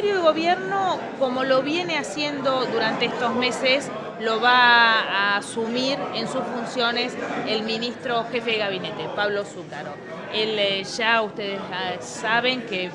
Ministerio de Gobierno, como lo viene haciendo durante estos meses, lo va a asumir en sus funciones el ministro jefe de gabinete, Pablo Zúcaro. Él eh, ya ustedes ah, saben que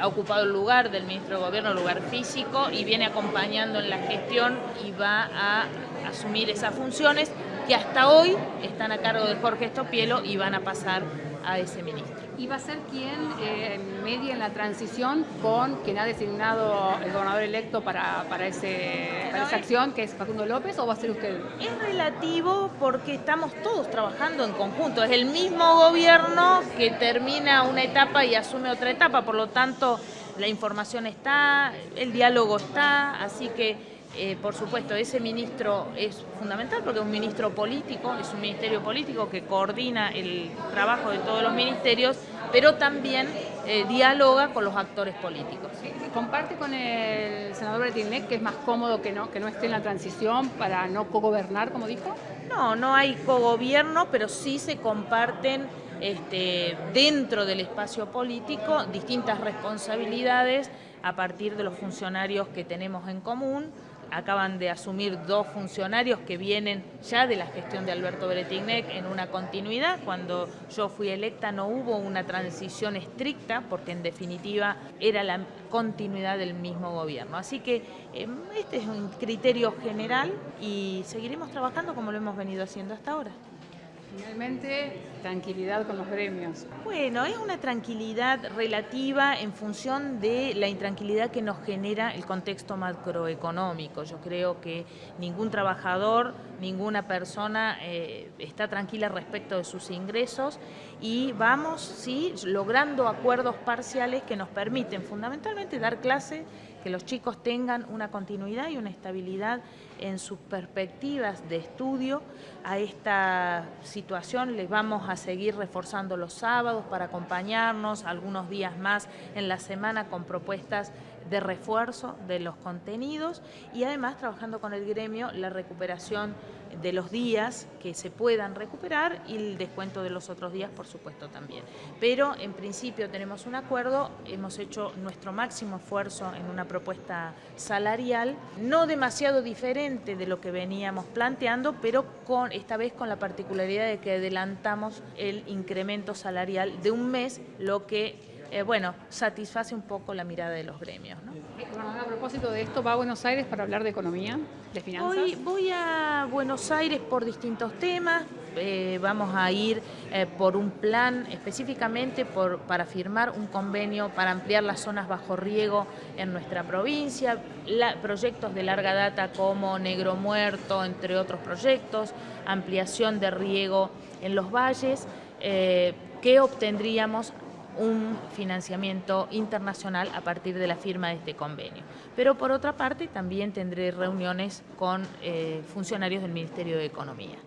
ha ocupado el lugar del ministro de Gobierno, lugar físico, y viene acompañando en la gestión y va a asumir esas funciones que hasta hoy están a cargo de Jorge Estopielo y van a pasar a ese ministro. ¿Y va a ser quien eh, media en la transición con quien ha designado el gobernador electo para, para, ese, para esa acción, que es Facundo López, o va a ser usted? Es relativo porque estamos todos trabajando en conjunto. Es el mismo gobierno que termina una etapa y asume otra etapa, por lo tanto la información está, el diálogo está, así que eh, por supuesto, ese ministro es fundamental porque es un ministro político, es un ministerio político que coordina el trabajo de todos los ministerios, pero también eh, dialoga con los actores políticos. ¿Comparte con el senador Bretilnec que es más cómodo que no, que no esté en la transición para no cogobernar, como dijo? No, no hay cogobierno, pero sí se comparten este, dentro del espacio político distintas responsabilidades a partir de los funcionarios que tenemos en común, acaban de asumir dos funcionarios que vienen ya de la gestión de Alberto Bretignek en una continuidad. Cuando yo fui electa no hubo una transición estricta porque en definitiva era la continuidad del mismo gobierno. Así que em, este es un criterio general y seguiremos trabajando como lo hemos venido haciendo hasta ahora. Finalmente, tranquilidad con los gremios. Bueno, es una tranquilidad relativa en función de la intranquilidad que nos genera el contexto macroeconómico. Yo creo que ningún trabajador, ninguna persona eh, está tranquila respecto de sus ingresos y vamos, sí, logrando acuerdos parciales que nos permiten fundamentalmente dar clase que los chicos tengan una continuidad y una estabilidad en sus perspectivas de estudio. A esta situación les vamos a seguir reforzando los sábados para acompañarnos algunos días más en la semana con propuestas de refuerzo de los contenidos y además trabajando con el gremio la recuperación de los días que se puedan recuperar y el descuento de los otros días, por supuesto, también. Pero en principio tenemos un acuerdo, hemos hecho nuestro máximo esfuerzo en una propuesta salarial, no demasiado diferente de lo que veníamos planteando, pero con esta vez con la particularidad de que adelantamos el incremento salarial de un mes, lo que eh, bueno, satisface un poco la mirada de los gremios. ¿no? a propósito de esto, ¿va a Buenos Aires para hablar de economía, de finanzas? Voy, voy a Buenos Aires por distintos temas, eh, vamos a ir eh, por un plan específicamente por, para firmar un convenio para ampliar las zonas bajo riego en nuestra provincia, proyectos de larga data como Negro Muerto, entre otros proyectos, ampliación de riego en los valles, que obtendríamos un financiamiento internacional a partir de la firma de este convenio. Pero por otra parte también tendré reuniones con eh, funcionarios del Ministerio de Economía.